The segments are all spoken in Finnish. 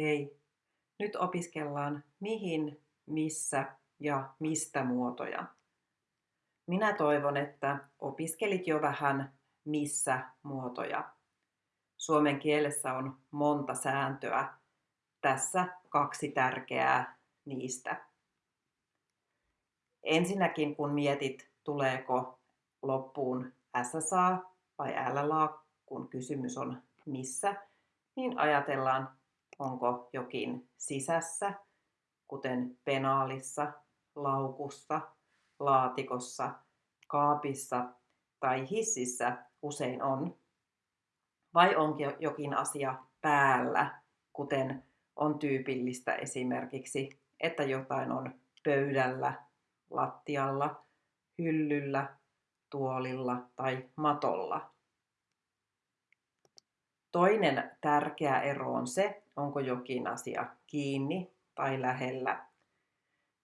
Hei, nyt opiskellaan mihin, missä ja mistä muotoja. Minä toivon, että opiskelit jo vähän missä muotoja. Suomen kielessä on monta sääntöä. Tässä kaksi tärkeää niistä. Ensinnäkin kun mietit, tuleeko loppuun SSA vai LLA, kun kysymys on missä, niin ajatellaan onko jokin sisässä, kuten penaalissa, laukussa, laatikossa, kaapissa tai hississä usein on, vai onko jokin asia päällä, kuten on tyypillistä esimerkiksi, että jotain on pöydällä, lattialla, hyllyllä, tuolilla tai matolla. Toinen tärkeä ero on se, onko jokin asia kiinni tai lähellä.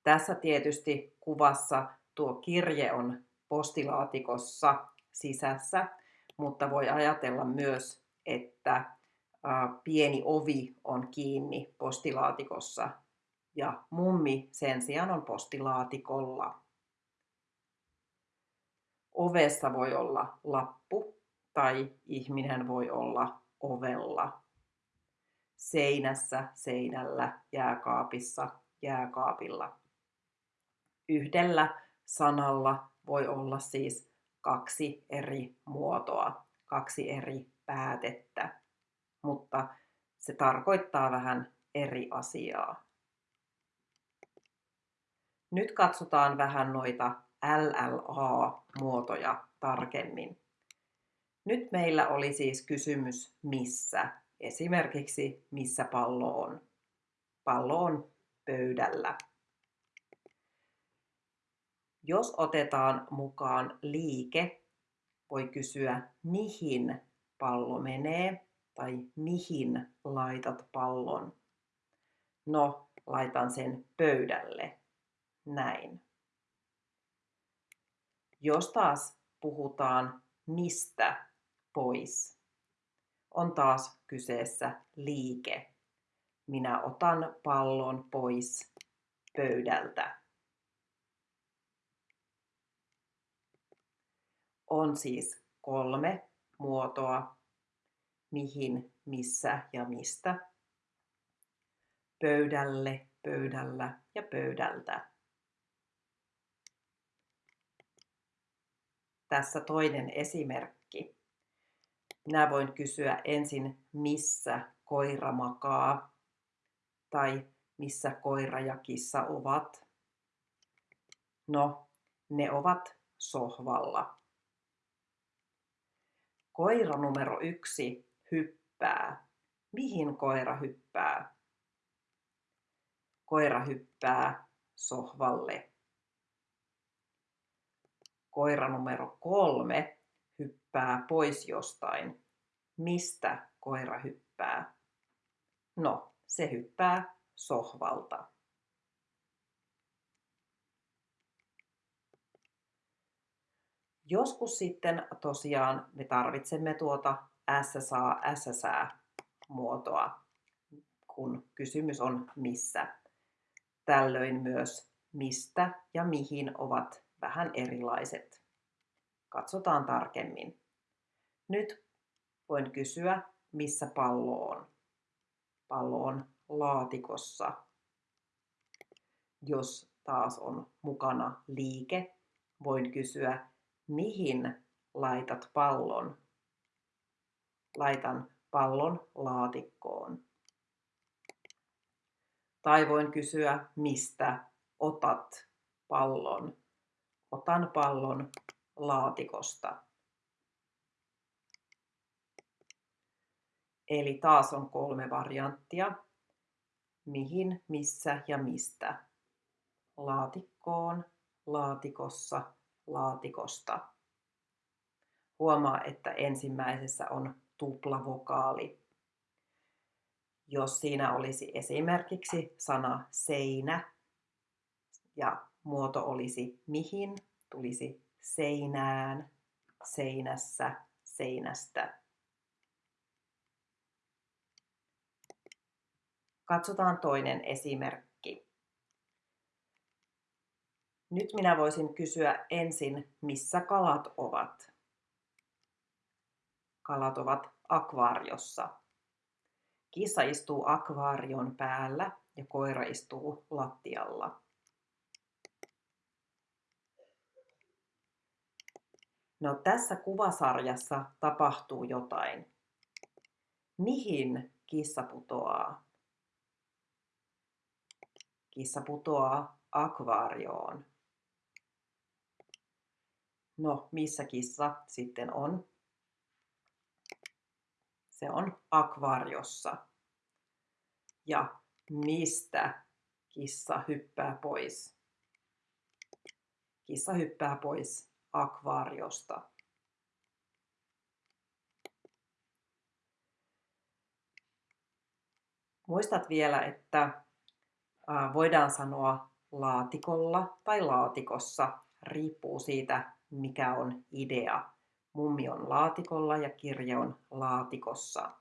Tässä tietysti kuvassa tuo kirje on postilaatikossa sisässä, mutta voi ajatella myös, että pieni ovi on kiinni postilaatikossa ja mummi sen sijaan on postilaatikolla. Ovessa voi olla lappu tai ihminen voi olla ovella, seinässä, seinällä, jääkaapissa, jääkaapilla. Yhdellä sanalla voi olla siis kaksi eri muotoa, kaksi eri päätettä, mutta se tarkoittaa vähän eri asiaa. Nyt katsotaan vähän noita LLA-muotoja tarkemmin. Nyt meillä oli siis kysymys missä. Esimerkiksi missä pallo on. Pallo on pöydällä. Jos otetaan mukaan liike, voi kysyä mihin pallo menee tai mihin laitat pallon. No, laitan sen pöydälle. Näin. Jos taas puhutaan mistä pois. On taas kyseessä liike. Minä otan pallon pois pöydältä. On siis kolme muotoa, mihin, missä ja mistä. Pöydälle, pöydällä ja pöydältä. Tässä toinen esimerkki. Minä voin kysyä ensin, missä koira makaa tai missä koira ja kissa ovat. No, ne ovat sohvalla. Koira numero yksi hyppää. Mihin koira hyppää? Koira hyppää sohvalle. Koira numero kolme hyppää pois jostain. Mistä koira hyppää? No, se hyppää sohvalta. Joskus sitten tosiaan me tarvitsemme tuota SSA, SSA muotoa, kun kysymys on missä. Tällöin myös mistä ja mihin ovat vähän erilaiset. Katsotaan tarkemmin. Nyt voin kysyä, missä pallo on. Pallo on laatikossa. Jos taas on mukana liike, voin kysyä, mihin laitat pallon. Laitan pallon laatikkoon. Tai voin kysyä, mistä otat pallon. Otan pallon laatikosta. Eli taas on kolme varianttia. Mihin, missä ja mistä. Laatikkoon, laatikossa, laatikosta. Huomaa, että ensimmäisessä on tuplavokaali. Jos siinä olisi esimerkiksi sana seinä ja muoto olisi mihin, tulisi seinään, seinässä, seinästä. Katsotaan toinen esimerkki. Nyt minä voisin kysyä ensin, missä kalat ovat. Kalat ovat akvaariossa. Kissa istuu akvaarion päällä ja koira istuu lattialla. No tässä kuvasarjassa tapahtuu jotain. Mihin kissa putoaa? Kissa putoaa akvaarioon. No, missä kissa sitten on? Se on akvaariossa. Ja mistä kissa hyppää pois? Kissa hyppää pois akvaariosta. Muistat vielä, että voidaan sanoa laatikolla tai laatikossa, riippuu siitä, mikä on idea. Mummi on laatikolla ja kirje on laatikossa.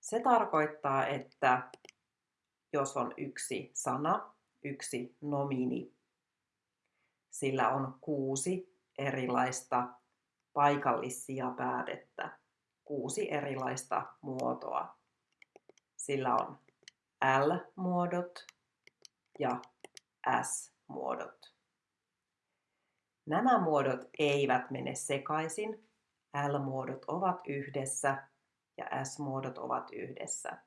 Se tarkoittaa, että jos on yksi sana, yksi nomini, sillä on kuusi erilaista paikallisia päätettä, kuusi erilaista muotoa. Sillä on L-muodot ja S-muodot. Nämä muodot eivät mene sekaisin. L-muodot ovat yhdessä ja S-muodot ovat yhdessä.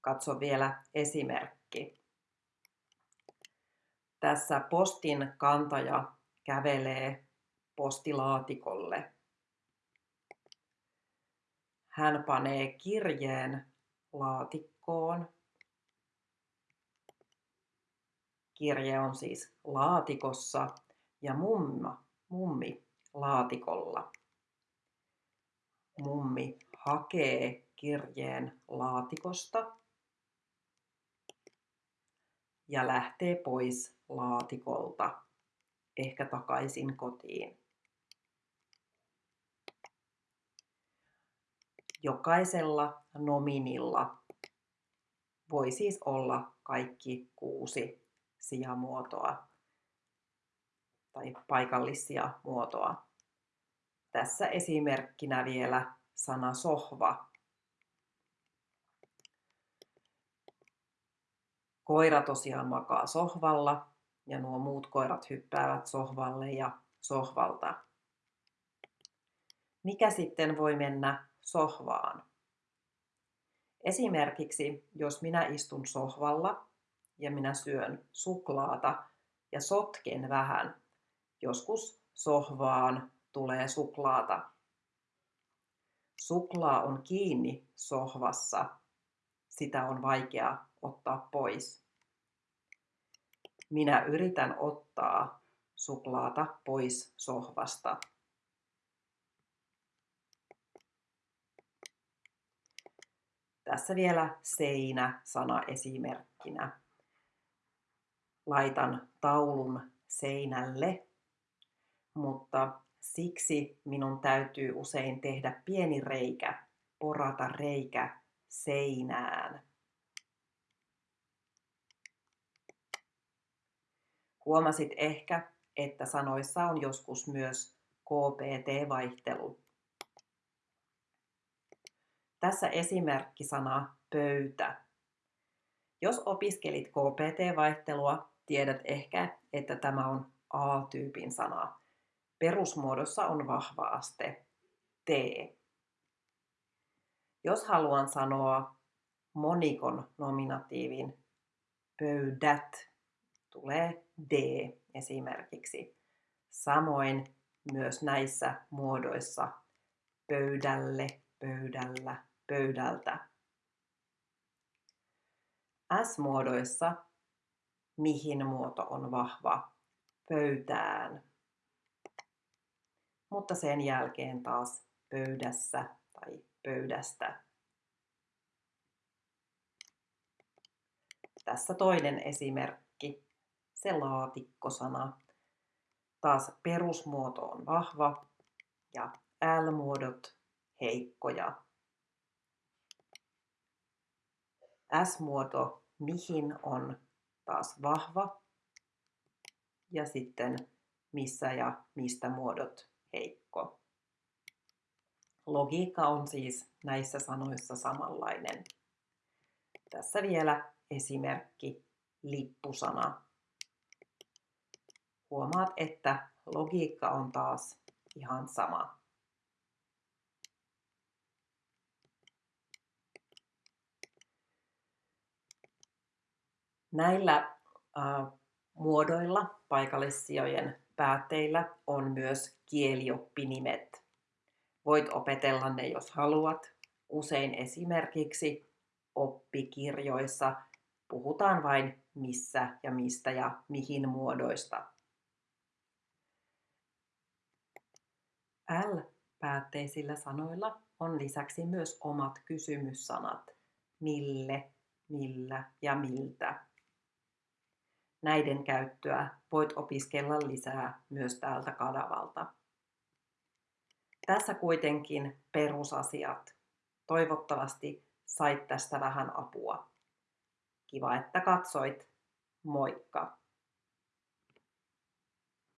Katso vielä esimerkki. Tässä postin kantaja kävelee postilaatikolle. Hän panee kirjeen laatikkoon. Kirje on siis laatikossa ja mumma, mummi laatikolla. Mummi hakee kirjeen laatikosta ja lähtee pois laatikolta, ehkä takaisin kotiin. Jokaisella nominilla voi siis olla kaikki kuusi sijamuotoa tai paikallisia muotoa. Tässä esimerkkinä vielä sana sohva. Koira tosiaan makaa sohvalla ja nuo muut koirat hyppäävät sohvalle ja sohvalta. Mikä sitten voi mennä sohvaan? Esimerkiksi jos minä istun sohvalla ja minä syön suklaata ja sotken vähän, joskus sohvaan tulee suklaata. Suklaa on kiinni sohvassa, sitä on vaikea ottaa pois. Minä yritän ottaa suklaata pois sohvasta. Tässä vielä seinä-sana esimerkkinä. Laitan taulun seinälle, mutta siksi minun täytyy usein tehdä pieni reikä, porata reikä seinään. Huomasit ehkä, että sanoissa on joskus myös KPT-vaihtelu. Tässä esimerkkisana pöytä. Jos opiskelit KPT-vaihtelua, tiedät ehkä, että tämä on A-tyypin sana. Perusmuodossa on vahva aste T. Jos haluan sanoa monikon nominatiivin pöydät, tulee D esimerkiksi. Samoin myös näissä muodoissa pöydälle, pöydällä, pöydältä. S-muodoissa mihin muoto on vahva pöytään. Mutta sen jälkeen taas pöydässä tai pöydästä. Tässä toinen esimerkki, se laatikkosana. Taas perusmuoto on vahva ja L-muodot heikkoja. S-muoto mihin on taas vahva ja sitten missä ja mistä muodot heikko. Logiikka on siis näissä sanoissa samanlainen. Tässä vielä esimerkki lippusana. Huomaat, että logiikka on taas ihan sama. Näillä äh, muodoilla, paikallissijojen päätteillä, on myös kielioppinimet. Voit opetella ne, jos haluat. Usein esimerkiksi oppikirjoissa puhutaan vain missä ja mistä ja mihin muodoista. L-päätteisillä sanoilla on lisäksi myös omat kysymyssanat. Mille, millä ja miltä. Näiden käyttöä voit opiskella lisää myös täältä kanavalta. Tässä kuitenkin perusasiat. Toivottavasti sait tästä vähän apua. Kiva, että katsoit. Moikka!